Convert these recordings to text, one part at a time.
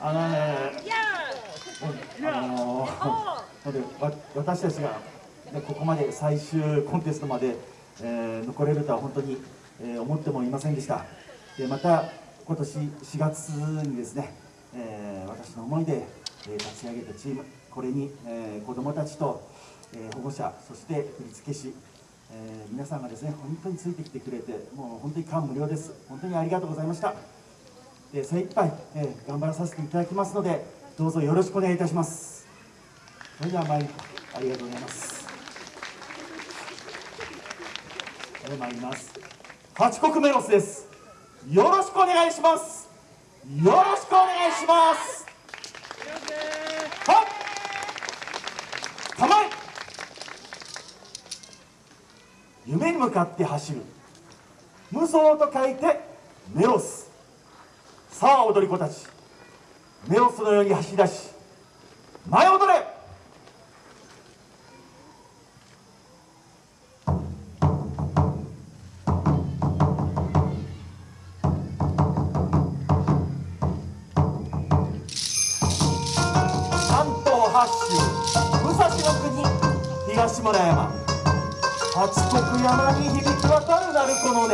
あのね、あのー、わ私たちが、ね、ここまで最終コンテストまで、えー、残れるとは本当に、えー、思ってもいませんでした。でまた今年4月にですね、えー、私の思いで、えー、立ち上げたチームこれに、えー、子どもたちと、えー、保護者そして振付師、えー、皆さんがですね本当についてきてくれてもう本当に感無量です。本当にありがとうございましたで精一杯、えー、頑張らさせていただきますのでどうぞよろしくお願いいたします。それでは参りありがとうございます。それで参ります。八国メロスです。よろしくお願いします。よろしくお願いします。はっ構え。夢に向かって走る。無双と書いてメロス。さあ踊り子たち。メロスのように走り出し前踊れ。関東八州武蔵の国東村山。八国山に響き渡る鳴子の音。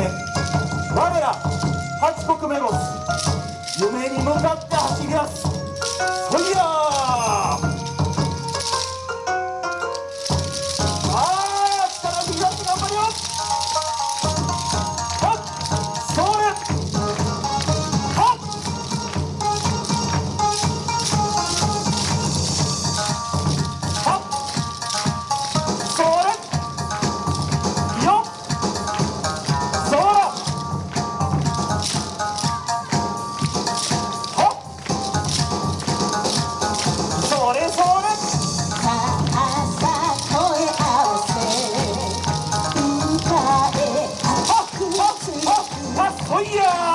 我ら八国メロス。夢に向かって走り出す。そいや Oh yeah!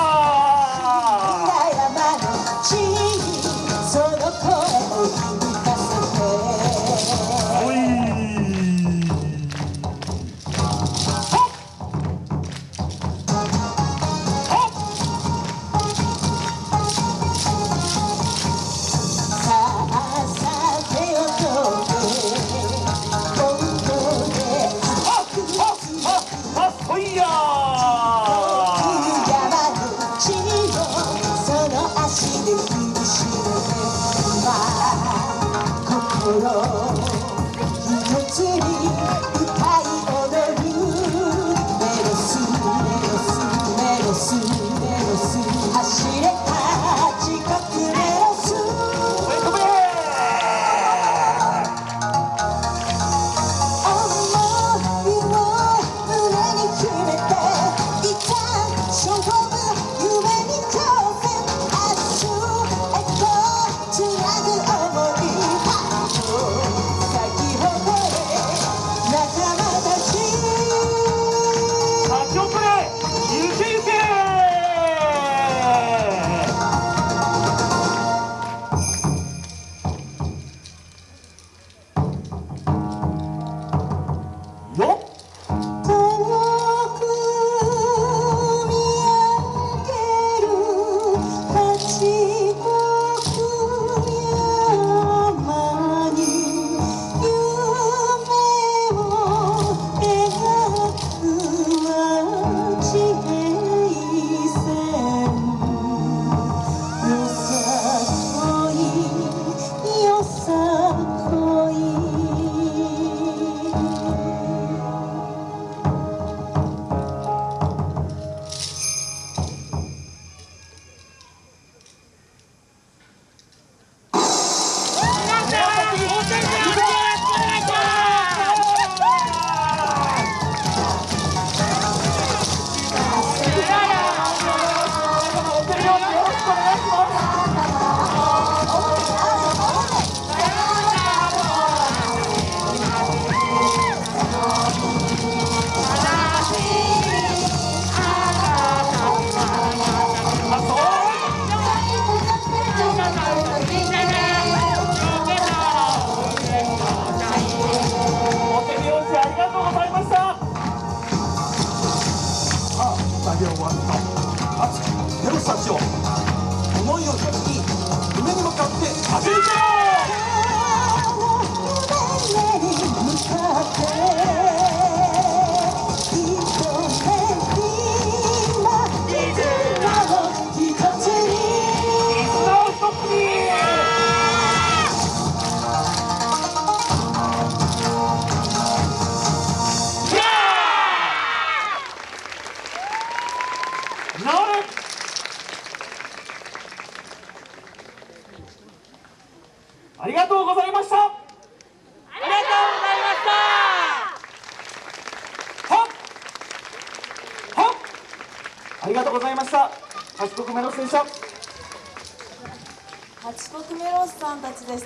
you are ありがとうございました。ありがとうございました。はっ。ありがとうございました。八国メロス選手八国メロスさんたちです。